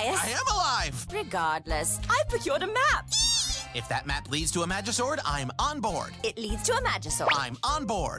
Elias. I am alive! Regardless, I've procured a map. If that map leads to a Magisword, I'm on board. It leads to a Magisword. I'm on board.